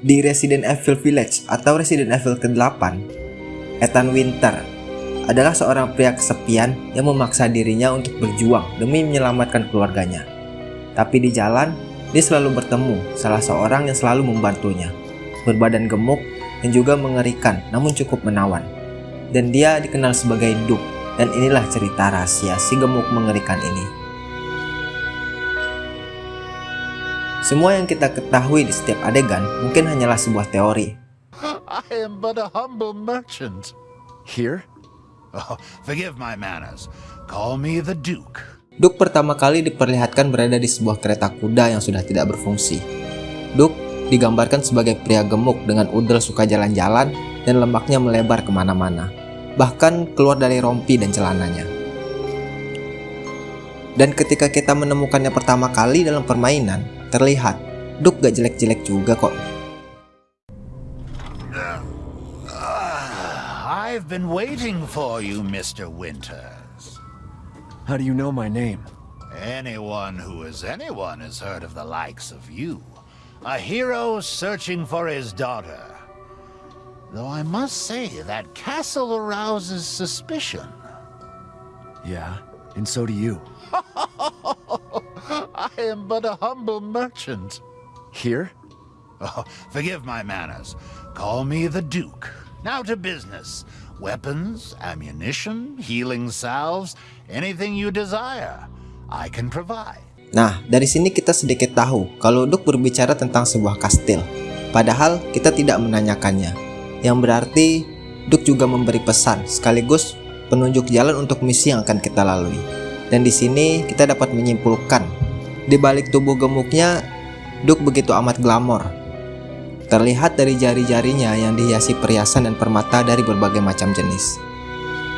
Di Resident Evil Village atau Resident Evil ke-8, Ethan Winter adalah seorang pria kesepian yang memaksa dirinya untuk berjuang demi menyelamatkan keluarganya. Tapi di jalan, dia selalu bertemu salah seorang yang selalu membantunya, berbadan gemuk dan juga mengerikan namun cukup menawan. Dan dia dikenal sebagai Duke, dan inilah cerita rahasia si gemuk mengerikan ini. Semua yang kita ketahui di setiap adegan mungkin hanyalah sebuah teori. I am but a humble merchant. Here? Oh, forgive my manners. Call me the Duke. Duke pertama kali diperlihatkan berada di sebuah kereta kuda yang sudah tidak berfungsi. Duke digambarkan sebagai pria gemuk dengan udel suka jalan-jalan dan lemaknya melebar ke mana-mana, bahkan keluar dari rompi dan celananya. Dan ketika kita menemukannya pertama kali dalam permainan, Terlihat, Duk gak jelek-jelek juga kok. I've been waiting for you, Mr. Winters. How do you know my name? Anyone who is anyone has heard of the likes of you. A hero searching for his daughter. Though I must say that castle arouses suspicion. Yeah, and so do you. I am but a humble merchant. Here? Oh, forgive my manners. Call me the Duke. Now to business. Weapons, ammunition, healing salves, anything you desire, I can provide. Nah, dari sini kita sedikit tahu kalau Duke berbicara tentang sebuah kastil. Padahal kita tidak menanyakannya. Yang berarti Duke juga memberi pesan sekaligus penunjuk jalan untuk misi yang akan kita lalui. Dan di sini kita dapat menyimpulkan, di balik tubuh gemuknya, Duke begitu amat glamor. Terlihat dari jari-jarinya yang dihiasi perhiasan dan permata dari berbagai macam jenis.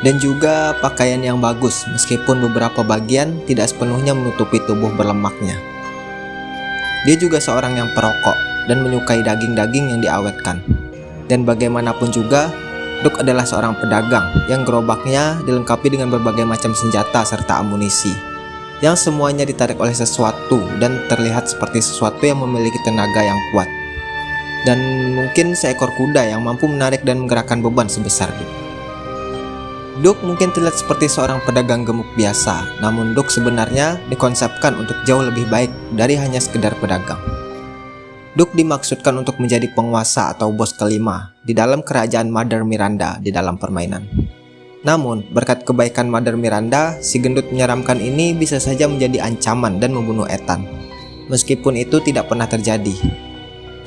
Dan juga pakaian yang bagus meskipun beberapa bagian tidak sepenuhnya menutupi tubuh berlemaknya. Dia juga seorang yang perokok dan menyukai daging-daging yang diawetkan. Dan bagaimanapun juga, Duke adalah seorang pedagang yang gerobaknya dilengkapi dengan berbagai macam senjata serta amunisi yang semuanya ditarik oleh sesuatu dan terlihat seperti sesuatu yang memiliki tenaga yang kuat dan mungkin seekor kuda yang mampu menarik dan menggerakkan beban sebesar Duke. Duke mungkin terlihat seperti seorang pedagang gemuk biasa, namun Duke sebenarnya dikonsepkan untuk jauh lebih baik dari hanya sekedar pedagang. Duke dimaksudkan untuk menjadi penguasa atau bos kelima di dalam kerajaan Mother Miranda di dalam permainan. Namun, berkat kebaikan Mother Miranda, si gendut menyeramkan ini bisa saja menjadi ancaman dan membunuh Ethan. Meskipun itu tidak pernah terjadi.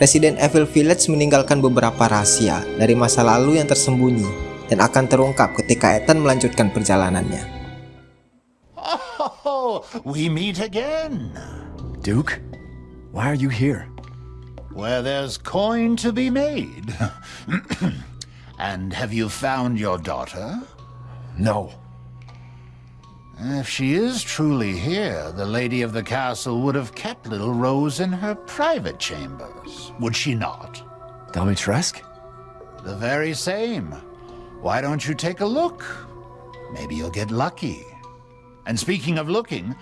Resident Evil Village meninggalkan beberapa rahasia dari masa lalu yang tersembunyi dan akan terungkap ketika Ethan melanjutkan perjalanannya. Oh, we meet again. Duke? Why are you here? where there's coin to be made. and have you found your daughter? No. If she is truly here, the lady of the castle would have kept little Rose in her private chambers, would she not? Dimitrescu? The very same. Why don't you take a look? Maybe you'll get lucky. And speaking of looking,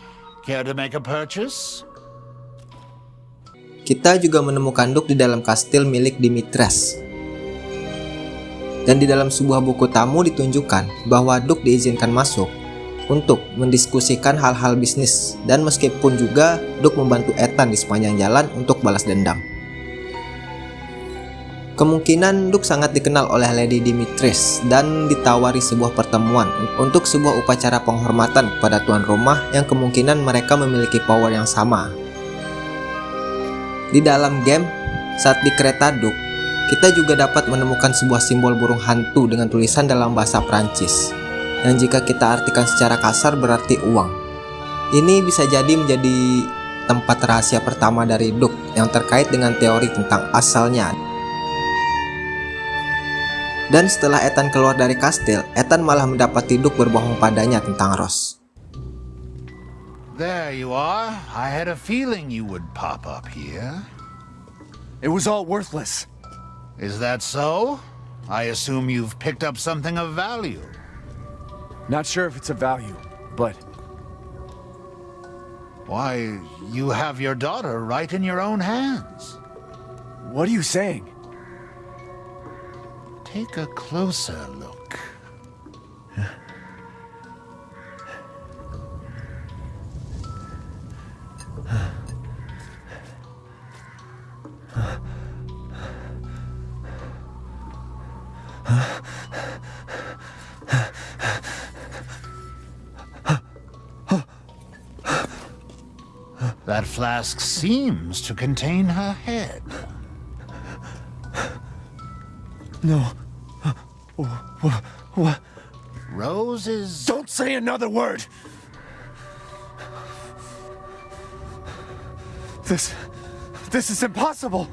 care to make a purchase? Kita juga menemukan Duke di dalam kastil milik Dimitres. Dan di dalam sebuah buku tamu ditunjukkan bahwa Duke diizinkan masuk untuk mendiskusikan hal-hal bisnis dan meskipun juga Duke membantu Ethan di sepanjang jalan untuk balas dendam. Kemungkinan Duke sangat dikenal oleh Lady Dimitris dan ditawari sebuah pertemuan untuk sebuah upacara penghormatan kepada tuan rumah yang kemungkinan mereka memiliki power yang sama di dalam game, saat di kereta Duk, kita juga dapat menemukan sebuah simbol burung hantu dengan tulisan dalam bahasa Prancis, yang jika kita artikan secara kasar berarti uang. Ini bisa jadi menjadi tempat rahasia pertama dari Duk yang terkait dengan teori tentang asalnya. Dan setelah Ethan keluar dari kastil, Ethan malah mendapati Duk berbohong padanya tentang Rose. There you are. I had a feeling you would pop up here. It was all worthless. Is that so? I assume you've picked up something of value. Not sure if it's of value, but... Why, you have your daughter right in your own hands. What are you saying? Take a closer look. That flask seems to contain her head. No. What? What? Rose. Don't say another word! This. This is impossible!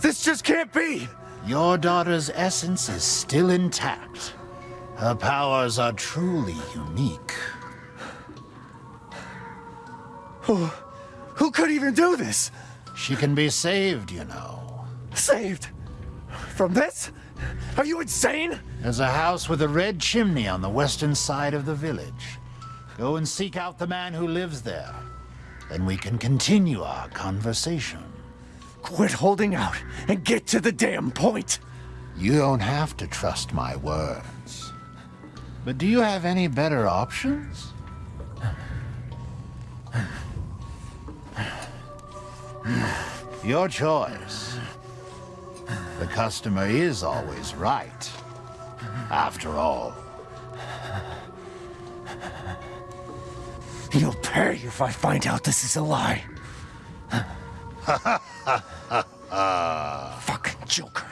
This just can't be! Your daughter's essence is still intact. Her powers are truly unique. Oh, Who could even do this? She can be saved, you know. Saved? From this? Are you insane? There's a house with a red chimney on the western side of the village. Go and seek out the man who lives there. Then we can continue our conversation. Quit holding out and get to the damn point! You don't have to trust my words. But do you have any better options? Your choice. The customer is always right. After all. You'll pay you if I find out this is a lie. Fucking Joker.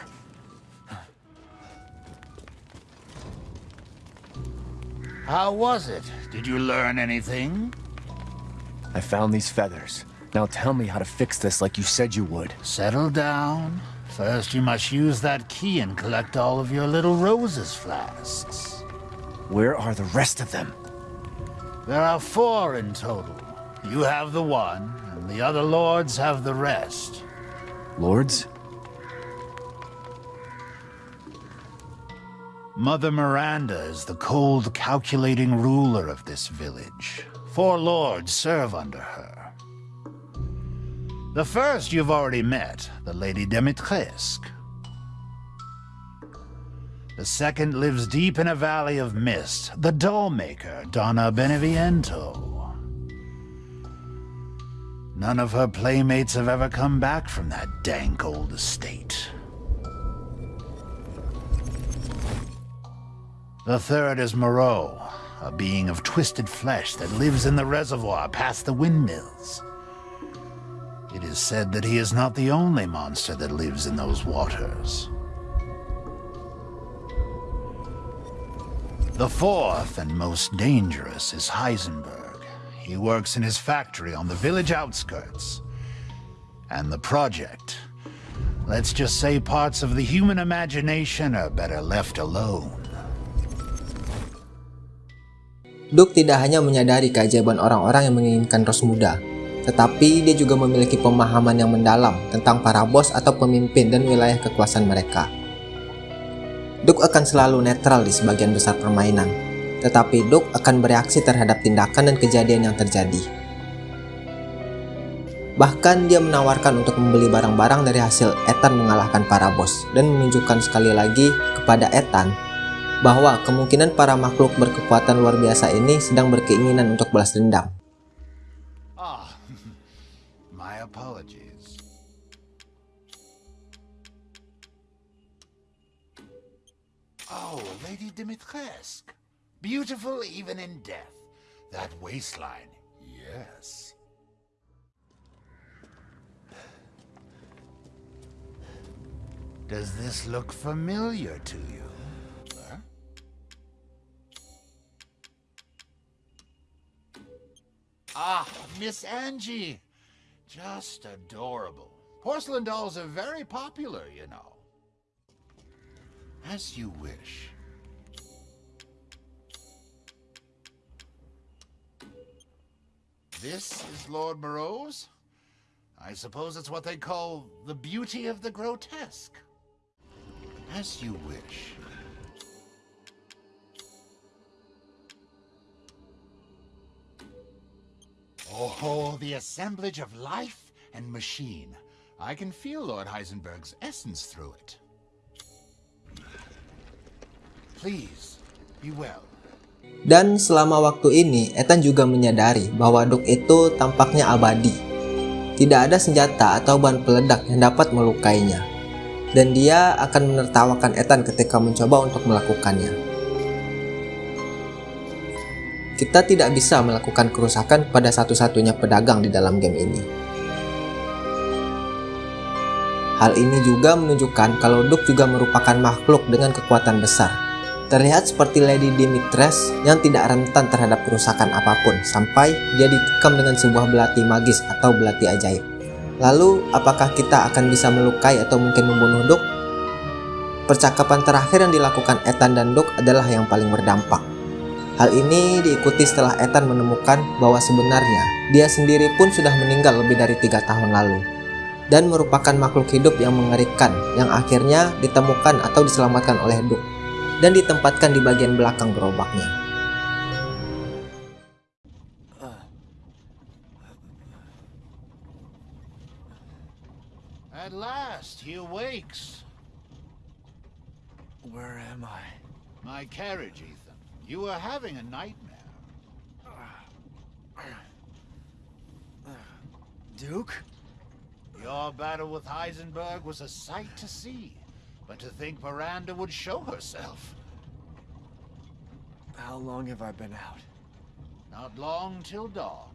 How was it? Did you learn anything? I found these feathers. Now tell me how to fix this like you said you would. Settle down. First, you must use that key and collect all of your little roses flasks. Where are the rest of them? There are four in total. You have the one, and the other lords have the rest. Lords? Mother Miranda is the cold, calculating ruler of this village. Four lords serve under her. The first you've already met, the Lady Dimitrescu. The second lives deep in a valley of mist, the dollmaker, Donna Beneviento. None of her playmates have ever come back from that dank old estate. The third is Moreau, a being of twisted flesh that lives in the reservoir past the windmills. It is said that he is not the only monster that lives in those waters. The fourth and most dangerous is Heisenberg. He works in his factory on the village outskirts. And the project. Let's just say parts of the human imagination are better left alone. Duke tidak hanya menyadari keajaiban orang-orang yang menginginkan Rose muda, tetapi dia juga memiliki pemahaman yang mendalam tentang para bos atau pemimpin dan wilayah kekuasaan mereka. Duke akan selalu netral di sebagian besar permainan, tetapi Duke akan bereaksi terhadap tindakan dan kejadian yang terjadi. Bahkan dia menawarkan untuk membeli barang-barang dari hasil Ethan mengalahkan para bos dan menunjukkan sekali lagi kepada Ethan bahwa kemungkinan para makhluk berkekuatan luar biasa ini sedang berkeinginan untuk balas dendam. Ah, my apologies. Oh, Lady Dimitrescu. Beautiful even in death. That waistline, yes. Does this look familiar to you? Huh? Ah, Miss Angie. Just adorable. Porcelain dolls are very popular, you know. As you wish. This is Lord Moreau's? I suppose it's what they call the beauty of the grotesque. As you wish. Oh, the assemblage of life and machine. I can feel Lord Heisenberg's essence through it. Please, be well. Dan selama waktu ini, Ethan juga menyadari bahwa Duke itu tampaknya abadi. Tidak ada senjata atau bahan peledak yang dapat melukainya. Dan dia akan menertawakan Ethan ketika mencoba untuk melakukannya. Kita tidak bisa melakukan kerusakan pada satu-satunya pedagang di dalam game ini. Hal ini juga menunjukkan kalau Duke juga merupakan makhluk dengan kekuatan besar. Terlihat seperti Lady Dimitres yang tidak rentan terhadap kerusakan apa pun sampai dia ditikam dengan sebuah belati magis atau belati ajaib. Lalu, apakah kita akan bisa melukai atau mungkin membunuh Duke? Percakapan terakhir yang dilakukan Ethan dan Duke adalah yang paling berdampak. Hal ini diikuti setelah Ethan menemukan bahwa sebenarnya dia sendiri pun sudah meninggal lebih dari tiga tahun lalu dan merupakan makhluk hidup yang mengerikan yang akhirnya ditemukan atau diselamatkan oleh Duke dan ditempatkan di bagian belakang gerobaknya. At last, he awakes. Where am I? My carriage, Ethan. You were having a nightmare. Duke? Your battle with Heisenberg was a sight to see. But to think Miranda would show herself. How long have I been out? Not long till dawn.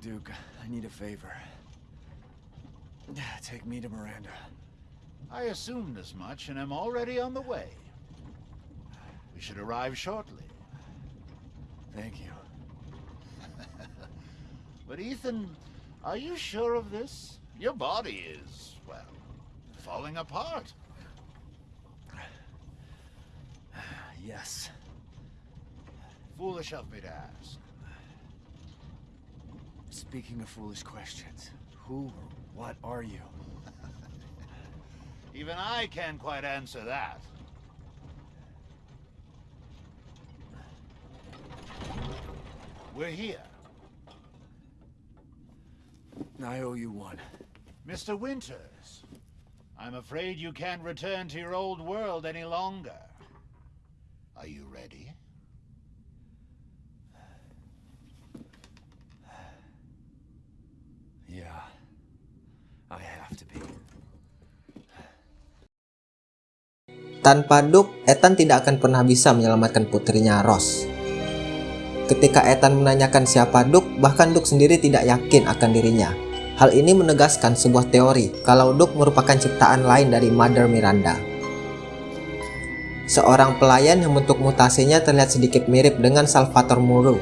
Duke, I need a favor. Take me to Miranda. I assumed as much and am already on the way. Should arrive shortly. Thank you. But Ethan, are you sure of this? Your body is, well, falling apart. Yes. Foolish of me to ask. Speaking of foolish questions, who or what are you? Even I can't quite answer that. We're here. I owe you one. Mr. Winters, I'm afraid you can't return to your old world any longer. Are you ready? Yeah. I have to be. Tanpa Duke, Ethan tidak akan pernah bisa menyelamatkan putrinya Rose. Ketika Ethan menanyakan siapa Duke, bahkan Duke sendiri tidak yakin akan dirinya. Hal ini menegaskan sebuah teori kalau Duke merupakan ciptaan lain dari Mother Miranda. Seorang pelayan yang bentuk mutasinya terlihat sedikit mirip dengan Salvatore Muro.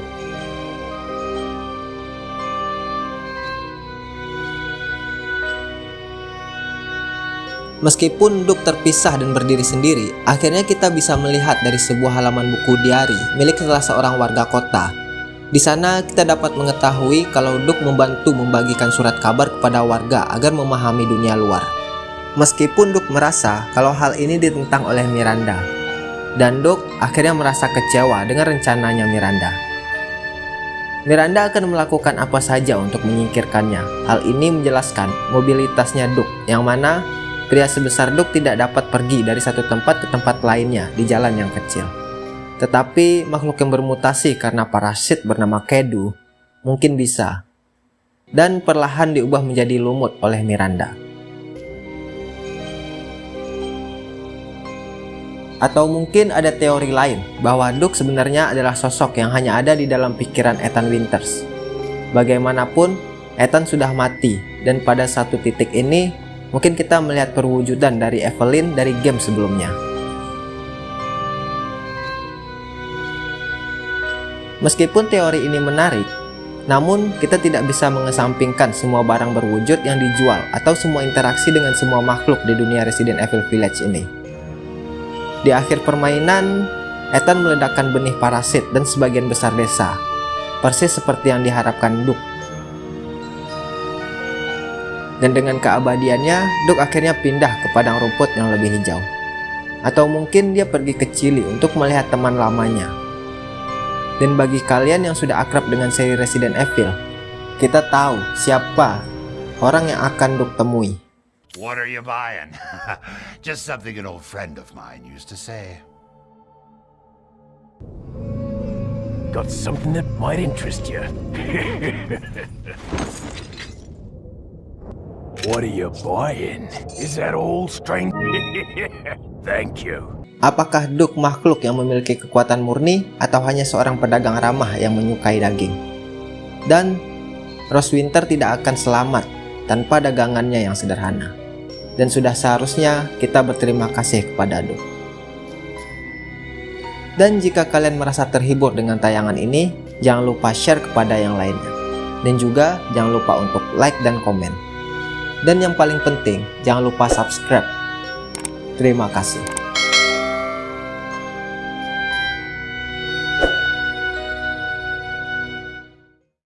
Meskipun Duke terpisah dan berdiri sendiri, akhirnya kita bisa melihat dari sebuah halaman buku diari milik salah seorang warga kota. Di sana kita dapat mengetahui kalau Duke membantu membagikan surat kabar kepada warga agar memahami dunia luar. Meskipun Duke merasa kalau hal ini ditentang oleh Miranda, dan Duke akhirnya merasa kecewa dengan rencananya Miranda. Miranda akan melakukan apa saja untuk menyingkirkannya. Hal ini menjelaskan mobilitasnya Duke, yang mana pria sebesar Duke tidak dapat pergi dari satu tempat ke tempat lainnya di jalan yang kecil. Tetapi makhluk yang bermutasi karena parasit bernama Kedu mungkin bisa. Dan perlahan diubah menjadi lumut oleh Miranda. Atau mungkin ada teori lain bahwa Duke sebenarnya adalah sosok yang hanya ada di dalam pikiran Ethan Winters. Bagaimanapun, Ethan sudah mati dan pada satu titik ini mungkin kita melihat perwujudan dari Evelyn dari game sebelumnya. Meskipun teori ini menarik, namun kita tidak bisa mengesampingkan semua barang berwujud yang dijual atau semua interaksi dengan semua makhluk di dunia Resident Evil Village ini. Di akhir permainan, Ethan meledakkan benih parasit dan sebagian besar desa, persis seperti yang diharapkan Duke. Dan dengan keabadiannya, Duke akhirnya pindah ke padang rumput yang lebih hijau. Atau mungkin dia pergi ke Chili untuk melihat teman lamanya. Dan bagi kalian yang sudah akrab dengan seri Resident Evil, kita tahu siapa orang yang akan Duk temui. What are you buying? Just something an old friend of mine used to say. Got something that might interest you. what are you buying? Is that all, strange? Thank you. Apakah Duk makhluk yang memiliki kekuatan murni atau hanya seorang pedagang ramah yang menyukai daging? Dan Rose Winter tidak akan selamat tanpa dagangannya yang sederhana. Dan sudah seharusnya kita berterima kasih kepada Duk. Dan jika kalian merasa terhibur dengan tayangan ini, jangan lupa share kepada yang lainnya. Dan juga jangan lupa untuk like dan komen. Dan yang paling penting, jangan lupa subscribe. Terima kasih.